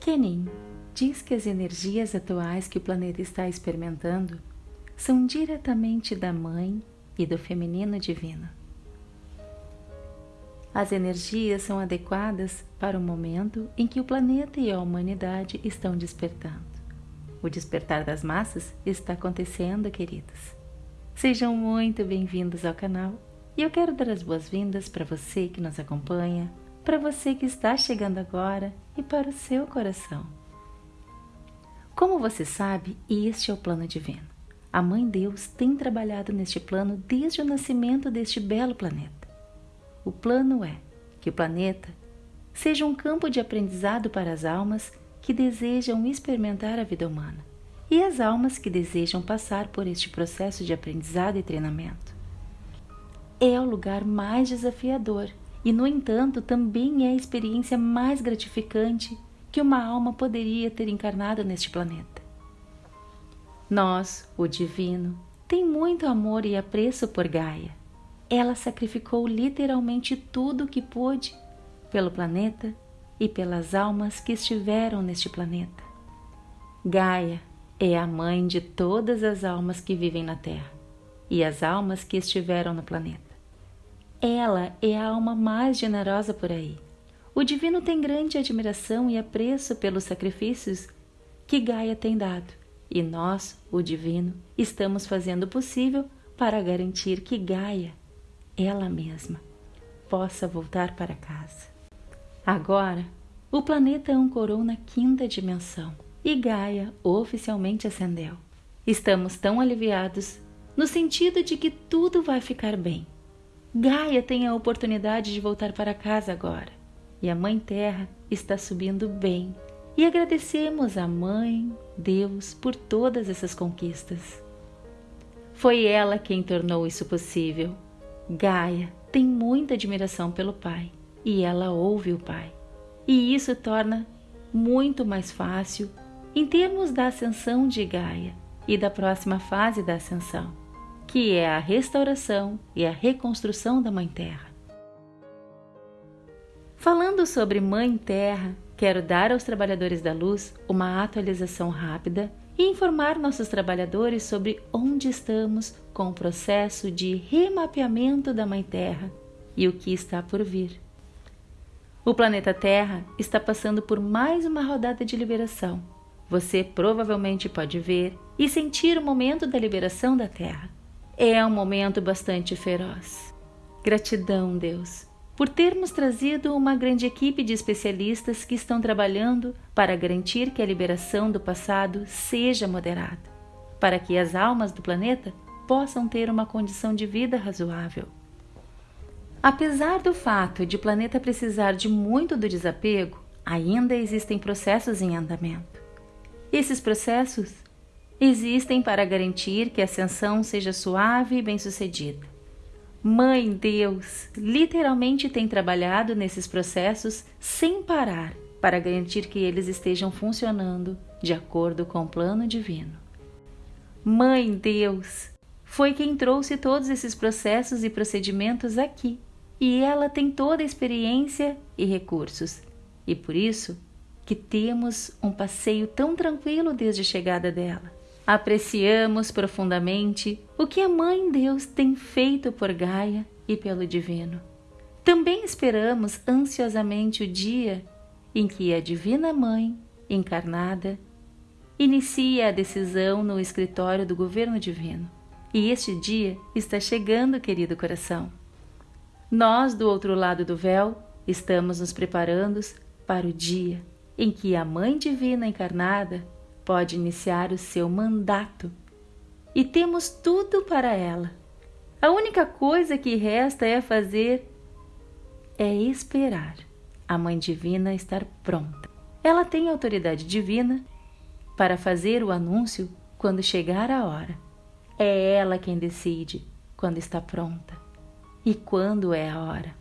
Kenin diz que as energias atuais que o planeta está experimentando são diretamente da Mãe e do Feminino Divino. As energias são adequadas para o momento em que o planeta e a humanidade estão despertando. O despertar das massas está acontecendo, queridos. Sejam muito bem-vindos ao canal e eu quero dar as boas-vindas para você que nos acompanha, para você que está chegando agora e para o seu coração. Como você sabe, este é o plano divino. A Mãe Deus tem trabalhado neste plano desde o nascimento deste belo planeta. O plano é que o planeta seja um campo de aprendizado para as almas que desejam experimentar a vida humana e as almas que desejam passar por este processo de aprendizado e treinamento. É o lugar mais desafiador e, no entanto, também é a experiência mais gratificante que uma alma poderia ter encarnado neste planeta. Nós, o Divino, tem muito amor e apreço por Gaia. Ela sacrificou literalmente tudo o que pôde pelo planeta e pelas almas que estiveram neste planeta. Gaia é a mãe de todas as almas que vivem na Terra e as almas que estiveram no planeta. Ela é a alma mais generosa por aí. O Divino tem grande admiração e apreço pelos sacrifícios que Gaia tem dado e nós, o Divino, estamos fazendo o possível para garantir que Gaia, ela mesma, possa voltar para casa. Agora, o planeta ancorou na quinta dimensão e Gaia oficialmente ascendeu. Estamos tão aliviados no sentido de que tudo vai ficar bem. Gaia tem a oportunidade de voltar para casa agora e a Mãe Terra está subindo bem e agradecemos à Mãe, Deus, por todas essas conquistas. Foi ela quem tornou isso possível. Gaia tem muita admiração pelo Pai e ela ouve o Pai. E isso torna muito mais fácil em termos da ascensão de Gaia e da próxima fase da ascensão, que é a restauração e a reconstrução da Mãe Terra. Falando sobre Mãe Terra, Quero dar aos trabalhadores da luz uma atualização rápida e informar nossos trabalhadores sobre onde estamos com o processo de remapeamento da Mãe Terra e o que está por vir. O planeta Terra está passando por mais uma rodada de liberação. Você provavelmente pode ver e sentir o momento da liberação da Terra. É um momento bastante feroz. Gratidão, Deus, por termos trazido uma grande equipe de especialistas que estão trabalhando para garantir que a liberação do passado seja moderada, para que as almas do planeta possam ter uma condição de vida razoável. Apesar do fato de o planeta precisar de muito do desapego, ainda existem processos em andamento. Esses processos existem para garantir que a ascensão seja suave e bem-sucedida. Mãe Deus literalmente tem trabalhado nesses processos sem parar para garantir que eles estejam funcionando de acordo com o plano divino. Mãe Deus foi quem trouxe todos esses processos e procedimentos aqui e ela tem toda a experiência e recursos. E por isso que temos um passeio tão tranquilo desde a chegada dela. Apreciamos profundamente o que a Mãe Deus tem feito por Gaia e pelo Divino. Também esperamos ansiosamente o dia em que a Divina Mãe, encarnada, inicia a decisão no escritório do governo divino. E este dia está chegando, querido coração. Nós, do outro lado do véu, estamos nos preparando para o dia em que a Mãe Divina encarnada pode iniciar o seu mandato e temos tudo para ela. A única coisa que resta é fazer é esperar a Mãe Divina estar pronta. Ela tem autoridade divina para fazer o anúncio quando chegar a hora. É ela quem decide quando está pronta e quando é a hora.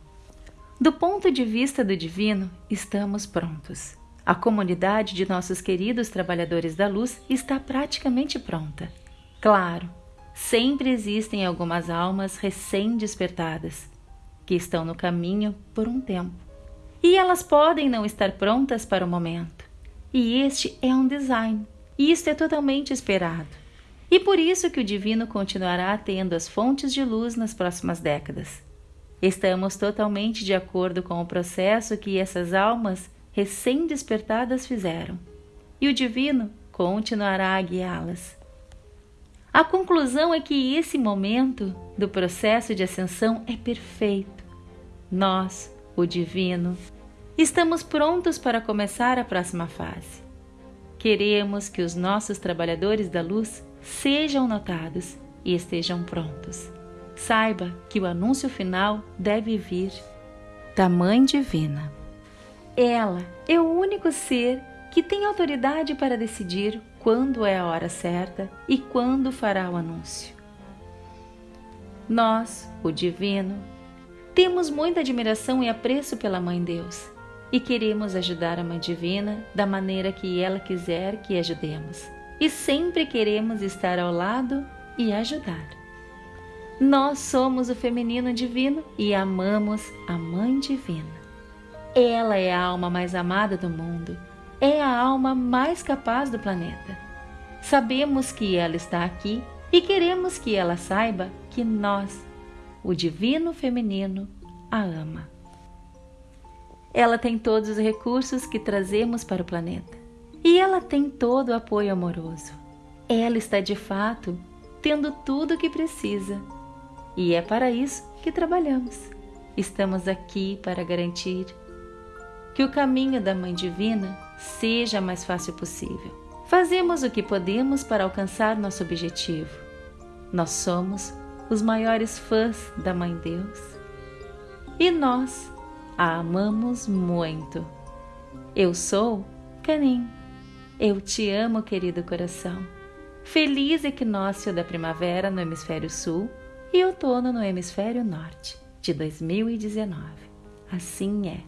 Do ponto de vista do divino, estamos prontos. A comunidade de nossos queridos trabalhadores da luz está praticamente pronta. Claro, sempre existem algumas almas recém-despertadas que estão no caminho por um tempo. E elas podem não estar prontas para o momento. E este é um design. E isto é totalmente esperado. E por isso que o divino continuará tendo as fontes de luz nas próximas décadas. Estamos totalmente de acordo com o processo que essas almas recém-despertadas fizeram. E o divino continuará a guiá-las. A conclusão é que esse momento do processo de ascensão é perfeito. Nós, o Divino, estamos prontos para começar a próxima fase. Queremos que os nossos trabalhadores da luz sejam notados e estejam prontos. Saiba que o anúncio final deve vir da Mãe Divina. Ela é o único ser que tem autoridade para decidir quando é a hora certa e quando fará o anúncio. Nós, o Divino, temos muita admiração e apreço pela Mãe Deus e queremos ajudar a Mãe Divina da maneira que ela quiser que ajudemos. E sempre queremos estar ao lado e ajudar. Nós somos o feminino divino e amamos a Mãe Divina. Ela é a alma mais amada do mundo é a alma mais capaz do planeta. Sabemos que ela está aqui e queremos que ela saiba que nós, o Divino Feminino, a ama. Ela tem todos os recursos que trazemos para o planeta e ela tem todo o apoio amoroso. Ela está de fato tendo tudo o que precisa e é para isso que trabalhamos. Estamos aqui para garantir que o caminho da Mãe Divina seja mais fácil possível. Fazemos o que podemos para alcançar nosso objetivo. Nós somos os maiores fãs da Mãe Deus e nós a amamos muito. Eu sou Canim. Eu te amo, querido coração. Feliz equinócio da primavera no hemisfério sul e outono no hemisfério norte de 2019. Assim é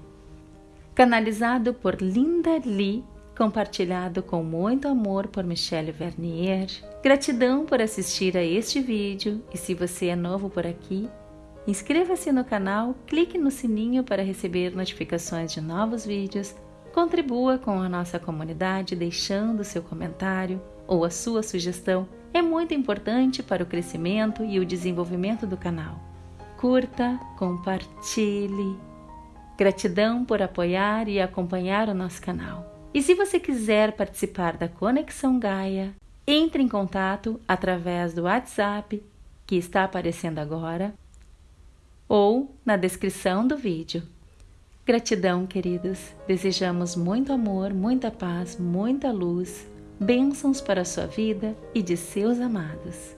canalizado por Linda Lee, compartilhado com muito amor por Michelle Vernier. Gratidão por assistir a este vídeo e se você é novo por aqui, inscreva-se no canal, clique no sininho para receber notificações de novos vídeos, contribua com a nossa comunidade deixando seu comentário ou a sua sugestão, é muito importante para o crescimento e o desenvolvimento do canal. Curta, compartilhe Gratidão por apoiar e acompanhar o nosso canal. E se você quiser participar da Conexão Gaia, entre em contato através do WhatsApp que está aparecendo agora ou na descrição do vídeo. Gratidão, queridos. Desejamos muito amor, muita paz, muita luz, bênçãos para a sua vida e de seus amados.